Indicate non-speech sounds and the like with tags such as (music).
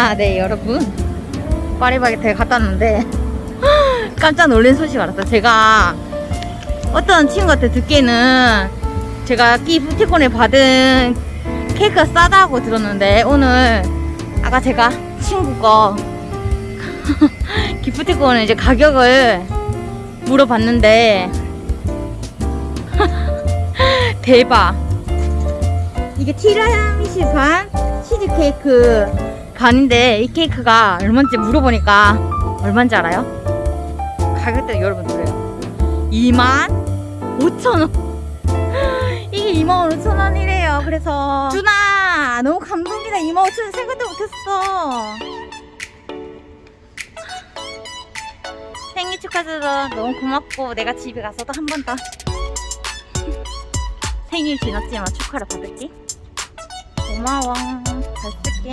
아, 네, 여러분. 파리바게트에 갔다 왔는데, (laughs) 깜짝 놀란 소식 알았어요. 제가 어떤 친구한테 듣기에는 제가 기프티콘에 받은 케이크가 싸다고 들었는데, 오늘 아까 제가 친구 거 (laughs) 기프티콘을 이제 가격을 물어봤는데, (laughs) 대박. 이게 티라미수 반, 치즈케이크 반인데 이 케이크가 얼마인지 물어보니까 얼마인지 알아요? 가격대 여러분 들어요. 2만 5천 원. (laughs) 이게 2만 5천 원이래요. 그래서 준아 너무 감동이다. 2만 5천 원 생각도 못했어. 생일 축하드려 너무 고맙고 내가 집에 가서도 한 번 더 (laughs) 생일 지났지만 축하를 받을게. 고마워. 잘 쓸게